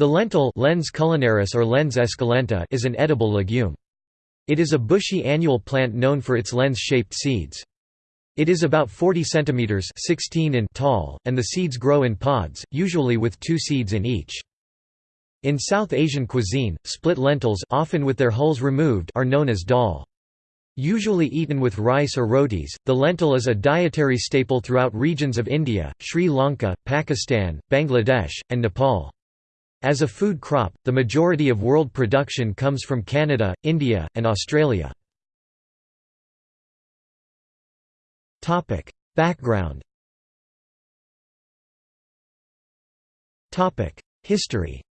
The lentil lens culinaris or lens esculenta is an edible legume. It is a bushy annual plant known for its lens-shaped seeds. It is about 40 cm 16 in tall, and the seeds grow in pods, usually with two seeds in each. In South Asian cuisine, split lentils often with their hulls removed are known as dal. Usually eaten with rice or rotis, the lentil is a dietary staple throughout regions of India, Sri Lanka, Pakistan, Bangladesh, and Nepal. As a food crop, the majority of world production comes from Canada, India, and Australia. Background History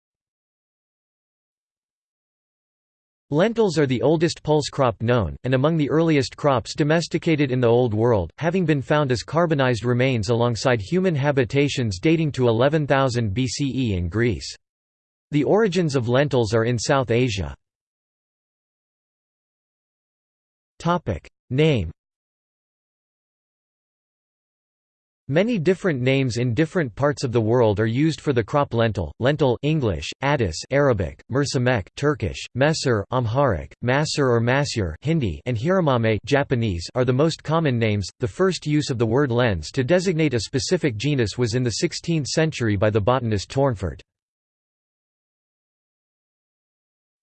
Lentils are the oldest pulse crop known, and among the earliest crops domesticated in the Old World, having been found as carbonized remains alongside human habitations dating to 11,000 BCE in Greece. The origins of lentils are in South Asia. Name Many different names in different parts of the world are used for the crop lentil. Lentil English, Addis Arabic, mercimek Turkish, Mesur Amharic, Masur or Masyur Hindi and Hiramame Japanese are the most common names. The first use of the word lens to designate a specific genus was in the 16th century by the botanist Tournefort.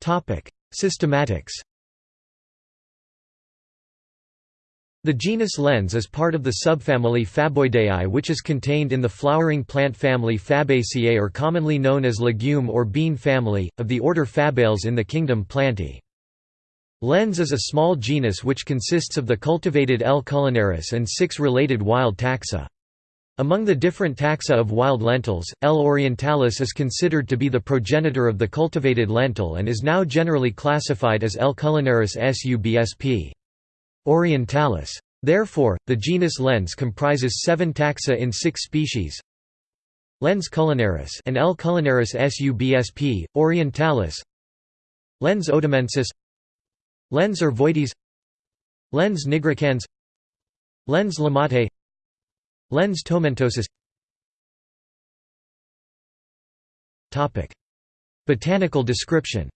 Systematics The genus Lens is part of the subfamily Faboideae which is contained in the flowering plant family Fabaceae or commonly known as legume or bean family, of the order Fabales in the kingdom Plantae. Lens is a small genus which consists of the cultivated L. culinaris and six related wild taxa. Among the different taxa of wild lentils, L. orientalis is considered to be the progenitor of the cultivated lentil and is now generally classified as L. culinaris subsp. orientalis. Therefore, the genus Lens comprises seven taxa in six species Lens culinaris and L. culinaris subsp. orientalis Lens odemensis Lens ovoides Lens nigricans Lens lamottei Lens tomentosus Topic. Botanical description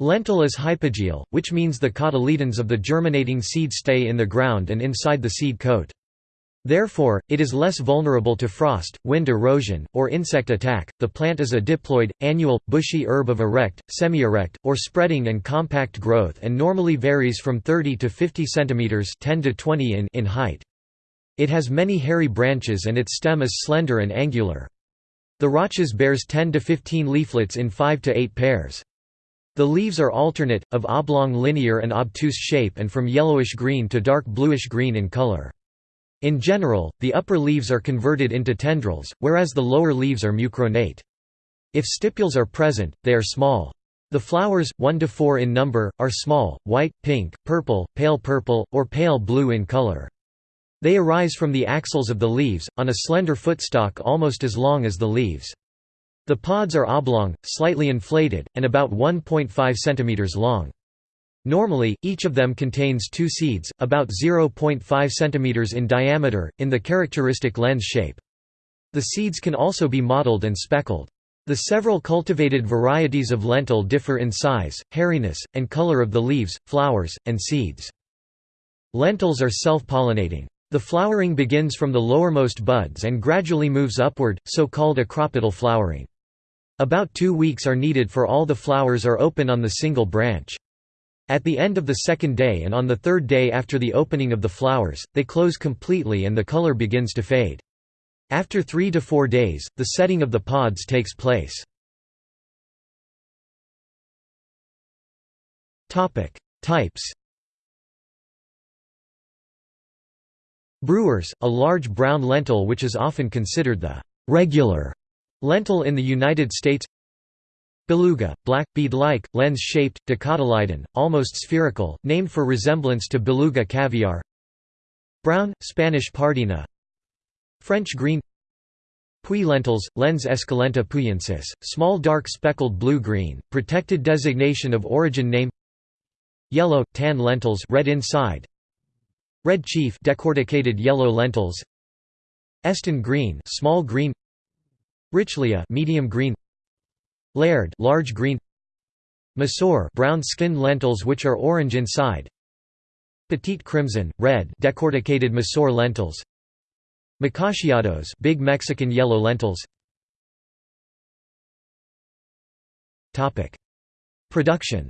Lentil is hypogeal, which means the cotyledons of the germinating seed stay in the ground and inside the seed coat. Therefore, it is less vulnerable to frost, wind erosion, or insect attack. The plant is a diploid, annual, bushy herb of erect, semi-erect, or spreading and compact growth and normally varies from 30 to 50 cm 10 to 20 in, in height. It has many hairy branches and its stem is slender and angular. The rachis bears 10 to 15 leaflets in 5 to 8 pairs. The leaves are alternate, of oblong linear and obtuse shape and from yellowish-green to dark bluish-green in color. In general, the upper leaves are converted into tendrils, whereas the lower leaves are mucronate. If stipules are present, they are small. The flowers, 1 to 4 in number, are small, white, pink, purple, pale purple, or pale blue in color. They arise from the axils of the leaves, on a slender footstock almost as long as the leaves. The pods are oblong, slightly inflated, and about 1.5 cm long. Normally, each of them contains two seeds, about 0.5 cm in diameter, in the characteristic lens shape. The seeds can also be mottled and speckled. The several cultivated varieties of lentil differ in size, hairiness, and color of the leaves, flowers, and seeds. Lentils are self-pollinating. The flowering begins from the lowermost buds and gradually moves upward, so-called acropetal flowering. About two weeks are needed for all the flowers are open on the single branch. At the end of the second day and on the third day after the opening of the flowers, they close completely and the color begins to fade. After three to four days, the setting of the pods takes place. Types Brewers, a large brown lentil which is often considered the regular lentil in the United States Beluga, black, bead-like, lens-shaped, dicotyledon, almost spherical, named for resemblance to beluga caviar. Brown, Spanish pardina. French green. Puy lentils, lens esculenta puyensis, small dark speckled blue-green, protected designation of origin name. Yellow, tan lentils red inside. Red chief decorticated yellow lentils. Eston green small green. Richelieu medium green Laird large green Masur brown skinned lentils which are orange inside Petite crimson, red decorticated Masur lentils Macachiados big Mexican yellow lentils Topic. Production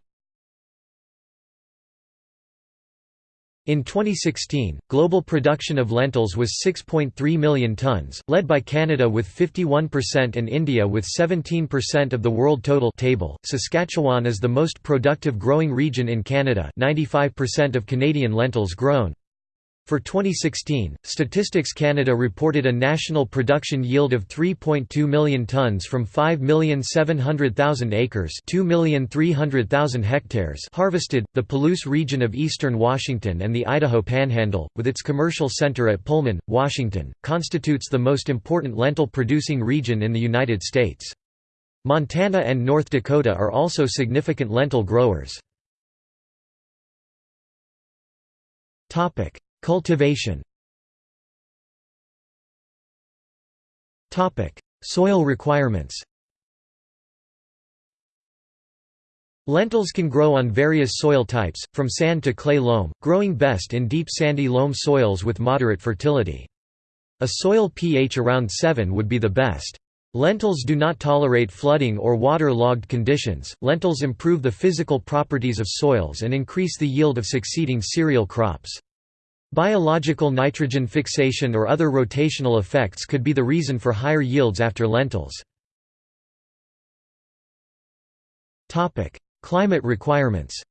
In 2016, global production of lentils was 6.3 million tons, led by Canada with 51% and India with 17% of the world total table. Saskatchewan is the most productive growing region in Canada 95% of Canadian lentils grown. For 2016, Statistics Canada reported a national production yield of 3.2 million tonnes from 5,700,000 acres, 2,300,000 hectares harvested. The Palouse region of eastern Washington and the Idaho Panhandle, with its commercial center at Pullman, Washington, constitutes the most important lentil producing region in the United States. Montana and North Dakota are also significant lentil growers. Cultivation Soil requirements Lentils can grow on various soil types, from sand to clay loam, growing best in deep sandy loam soils with moderate fertility. A soil pH around 7 would be the best. Lentils do not tolerate flooding or water-logged conditions. Lentils improve the physical properties of soils and increase the yield of succeeding cereal crops. Biological nitrogen fixation or other rotational effects could be the reason for higher yields after lentils. Climate requirements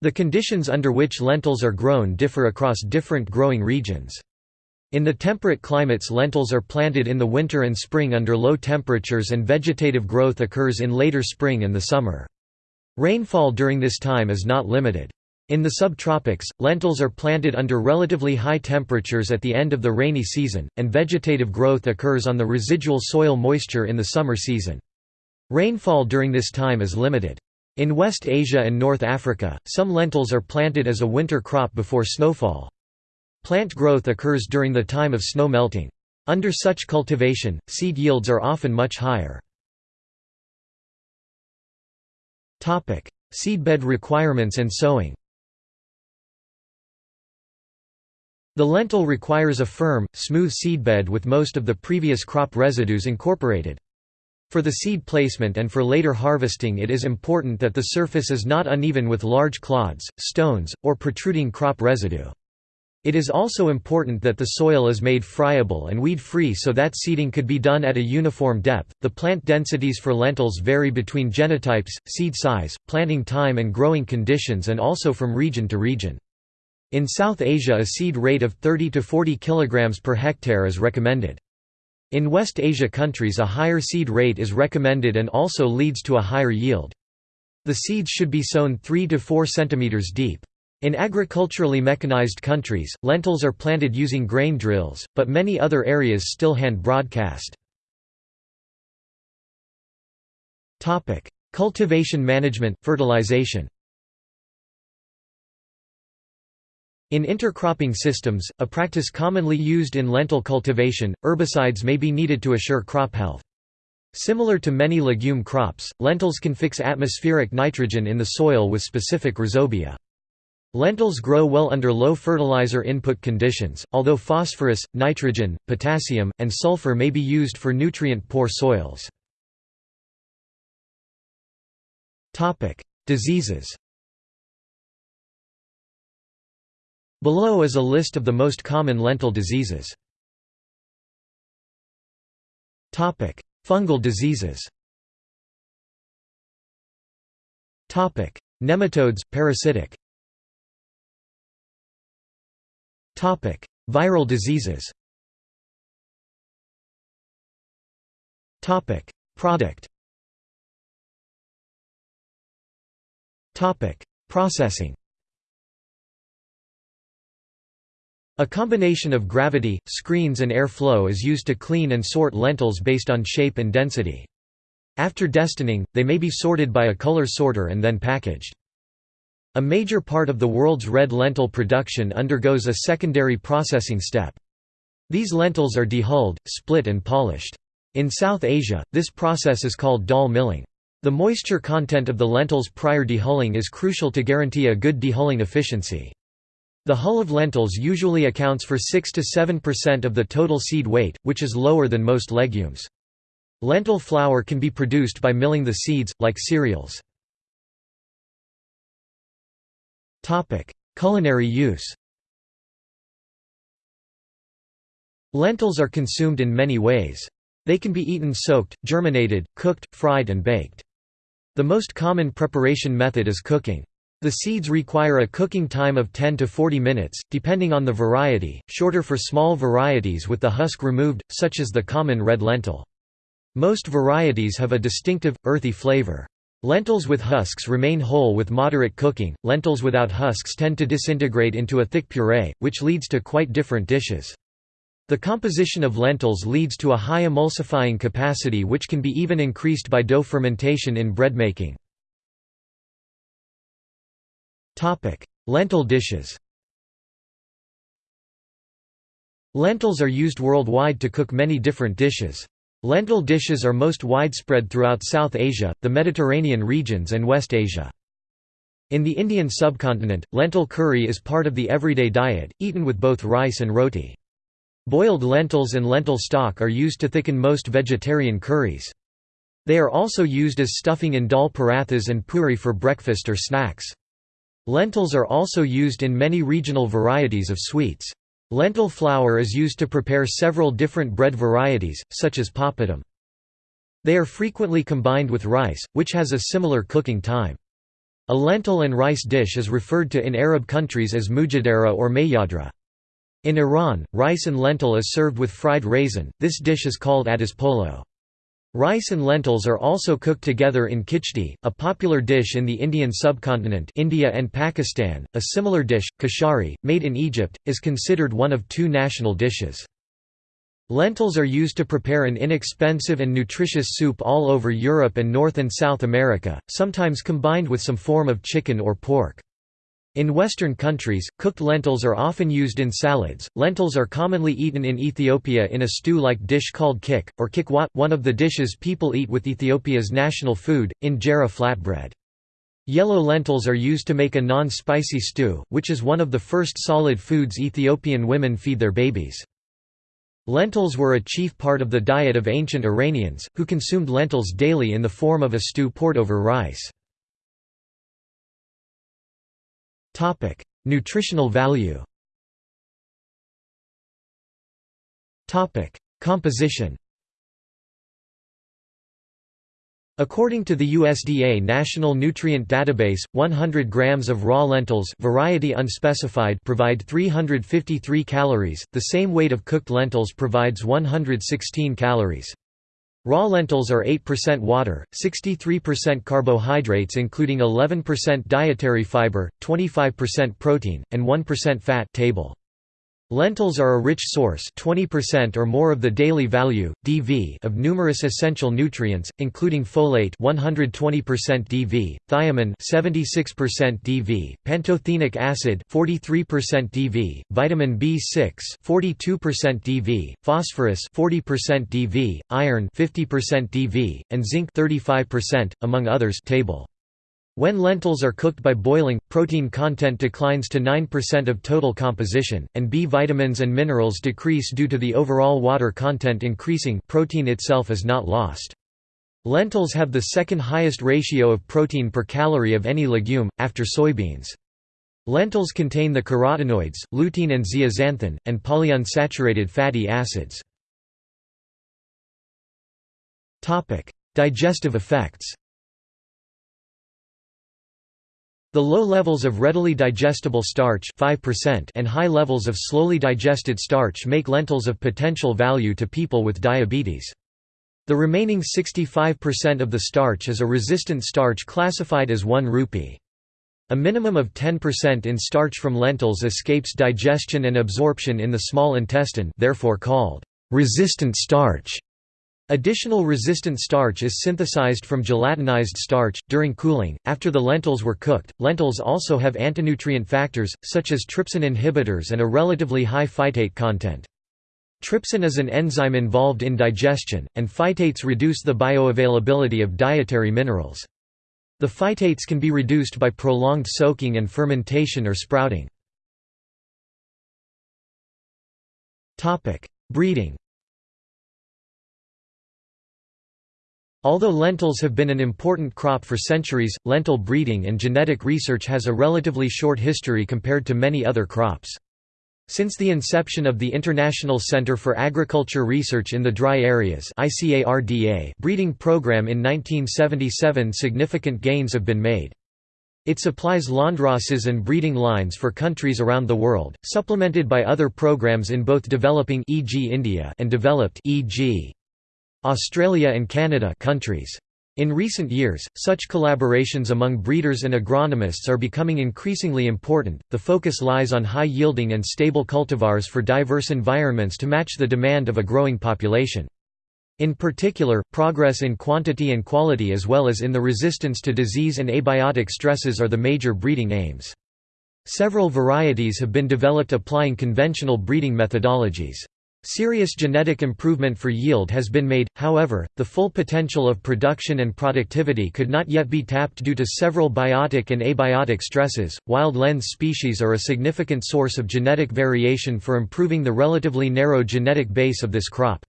The conditions under which lentils are grown differ across different growing regions. In the temperate climates lentils are planted in the winter and spring under low temperatures and vegetative growth occurs in later spring and the summer. Rainfall during this time is not limited. In the subtropics, lentils are planted under relatively high temperatures at the end of the rainy season, and vegetative growth occurs on the residual soil moisture in the summer season. Rainfall during this time is limited. In West Asia and North Africa, some lentils are planted as a winter crop before snowfall. Plant growth occurs during the time of snow melting. Under such cultivation, seed yields are often much higher. Seedbed requirements and sowing The lentil requires a firm, smooth seedbed with most of the previous crop residues incorporated. For the seed placement and for later harvesting it is important that the surface is not uneven with large clods, stones, or protruding crop residue. It is also important that the soil is made friable and weed-free so that seeding could be done at a uniform depth. The plant densities for lentils vary between genotypes, seed size, planting time and growing conditions and also from region to region. In South Asia a seed rate of 30 to 40 kg per hectare is recommended. In West Asia countries a higher seed rate is recommended and also leads to a higher yield. The seeds should be sown 3 to 4 cm deep. In agriculturally mechanized countries, lentils are planted using grain drills, but many other areas still hand broadcast. Cultivation management, fertilization In intercropping systems, a practice commonly used in lentil cultivation, herbicides may be needed to assure crop health. Similar to many legume crops, lentils can fix atmospheric nitrogen in the soil with specific rhizobia. Lentils grow well under low fertilizer input conditions, although phosphorus, nitrogen, potassium, and sulfur may be used for nutrient-poor soils. Diseases Below is a list of the most common lentil diseases. Fungal diseases. Nematodes, parasitic. Viral diseases. Topic: Product. Topic: Processing A combination of gravity, screens and air flow is used to clean and sort lentils based on shape and density. After destoning, they may be sorted by a color sorter and then packaged. A major part of the world's red lentil production undergoes a secondary processing step. These lentils are dehulled, split and polished. In South Asia, this process is called dal milling. The moisture content of the lentils prior dehulling is crucial to guarantee a good dehulling efficiency. The hull of lentils usually accounts for 6 to 7% of the total seed weight, which is lower than most legumes. Lentil flour can be produced by milling the seeds, like cereals. Culinary use Lentils are consumed in many ways. They can be eaten soaked, germinated, cooked, fried and baked. The most common preparation method is cooking. The seeds require a cooking time of 10 to 40 minutes, depending on the variety, shorter for small varieties with the husk removed, such as the common red lentil. Most varieties have a distinctive, earthy flavor. Lentils with husks remain whole with moderate cooking, lentils without husks tend to disintegrate into a thick puree, which leads to quite different dishes. The composition of lentils leads to a high emulsifying capacity which can be even increased by dough fermentation in bread making. Lentil dishes Lentils are used worldwide to cook many different dishes. Lentil dishes are most widespread throughout South Asia, the Mediterranean regions and West Asia. In the Indian subcontinent, lentil curry is part of the everyday diet, eaten with both rice and roti. Boiled lentils and lentil stock are used to thicken most vegetarian curries. They are also used as stuffing in dal parathas and puri for breakfast or snacks. Lentils are also used in many regional varieties of sweets. Lentil flour is used to prepare several different bread varieties, such as papadum. They are frequently combined with rice, which has a similar cooking time. A lentil and rice dish is referred to in Arab countries as mujadara or mayadra. In Iran, rice and lentil is served with fried raisin, this dish is called adas polo. Rice and lentils are also cooked together in kichdi, a popular dish in the Indian subcontinent India and Pakistan. A similar dish, kashari, made in Egypt, is considered one of two national dishes. Lentils are used to prepare an inexpensive and nutritious soup all over Europe and North and South America, sometimes combined with some form of chicken or pork. In Western countries, cooked lentils are often used in salads. Lentils are commonly eaten in Ethiopia in a stew like dish called kik, or kikwat, one of the dishes people eat with Ethiopia's national food, injera flatbread. Yellow lentils are used to make a non-spicy stew, which is one of the first solid foods Ethiopian women feed their babies. Lentils were a chief part of the diet of ancient Iranians, who consumed lentils daily in the form of a stew poured over rice. Topic: Nutritional value. Topic: Composition. According to the USDA National Nutrient Database, 100 grams of raw lentils variety unspecified provide 353 calories, the same weight of cooked lentils provides 116 calories. Raw lentils are 8% water, 63% carbohydrates including 11% dietary fiber, 25% protein, and 1% fat table. Lentils are a rich source 20% or more of the daily value, DV of numerous essential nutrients, including folate 120% DV, thiamine 76% DV, pantothenic acid 43% DV, vitamin B6 42% DV, phosphorus 40% DV, iron 50% DV, and zinc 35%, among others table. When lentils are cooked by boiling, protein content declines to 9% of total composition, and B vitamins and minerals decrease due to the overall water content increasing protein itself is not lost. Lentils have the second highest ratio of protein per calorie of any legume, after soybeans. Lentils contain the carotenoids, lutein and zeaxanthin, and polyunsaturated fatty acids. Digestive effects The low levels of readily digestible starch 5% and high levels of slowly digested starch make lentils of potential value to people with diabetes. The remaining 65% of the starch is a resistant starch classified as 1 rupee. A minimum of 10% in starch from lentils escapes digestion and absorption in the small intestine therefore called resistant starch. Additional resistant starch is synthesized from gelatinized starch. During cooling, after the lentils were cooked, lentils also have antinutrient factors, such as trypsin inhibitors and a relatively high phytate content. Trypsin is an enzyme involved in digestion, and phytates reduce the bioavailability of dietary minerals. The phytates can be reduced by prolonged soaking and fermentation or sprouting. Breeding Although lentils have been an important crop for centuries, lentil breeding and genetic research has a relatively short history compared to many other crops. Since the inception of the International Center for Agriculture Research in the Dry Areas breeding program in 1977 significant gains have been made. It supplies landraces and breeding lines for countries around the world, supplemented by other programs in both developing e.g. India and developed e.g. Australia and Canada countries. In recent years, such collaborations among breeders and agronomists are becoming increasingly important. The focus lies on high yielding and stable cultivars for diverse environments to match the demand of a growing population. In particular, progress in quantity and quality as well as in the resistance to disease and abiotic stresses are the major breeding aims. Several varieties have been developed applying conventional breeding methodologies. Serious genetic improvement for yield has been made, however, the full potential of production and productivity could not yet be tapped due to several biotic and abiotic stresses. Wild lens species are a significant source of genetic variation for improving the relatively narrow genetic base of this crop.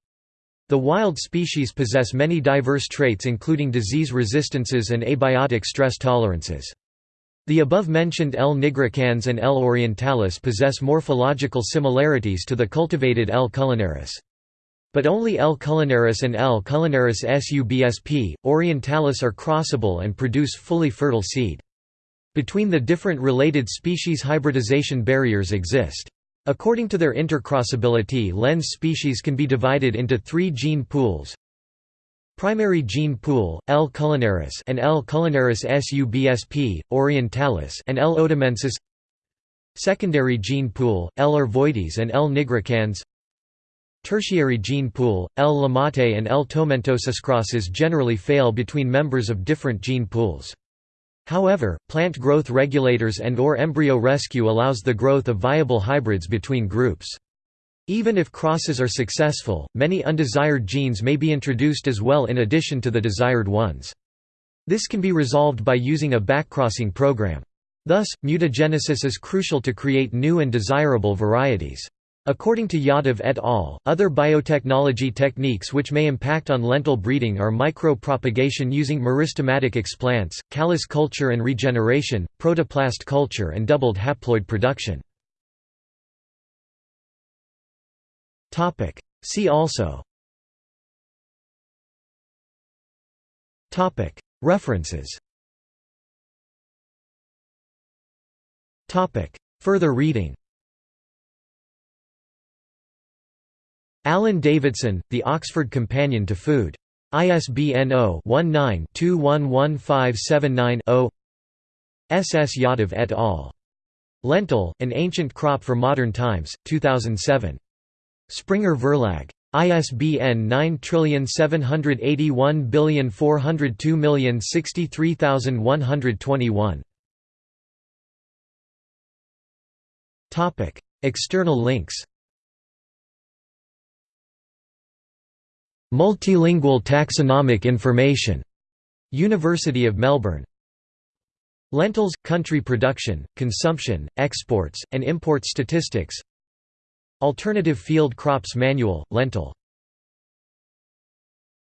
The wild species possess many diverse traits including disease resistances and abiotic stress tolerances. The above-mentioned L. nigricans and L. orientalis possess morphological similarities to the cultivated L. culinaris. But only L. culinaris and L. culinaris subsp. orientalis are crossable and produce fully fertile seed. Between the different related species hybridization barriers exist. According to their intercrossability lens species can be divided into three gene pools Primary gene pool, L. culinaris and L. culinaris subsp. orientalis and L. odemensis Secondary gene pool, L. ovoides and L. nigricans Tertiary gene pool, L. lamottei and L. tomentosus crosses generally fail between members of different gene pools. However, plant growth regulators and or embryo rescue allows the growth of viable hybrids between groups. Even if crosses are successful, many undesired genes may be introduced as well in addition to the desired ones. This can be resolved by using a backcrossing program. Thus, mutagenesis is crucial to create new and desirable varieties. According to Yadav et al., other biotechnology techniques which may impact on lentil breeding are micro-propagation using meristematic explants, callus culture and regeneration, protoplast culture and doubled haploid production. See also References Further reading Alan Davidson, The Oxford Companion to Food. ISBN 0-19-211579-0 S. S. Yadav et al. Lentil, An Ancient Crop for Modern Times, 2007. Springer Verlag. ISBN 9781402063121. Topic: External links. Multilingual taxonomic information. University of Melbourne. Lentils – country production, consumption, exports, and import statistics Alternative Field Crops Manual, lentil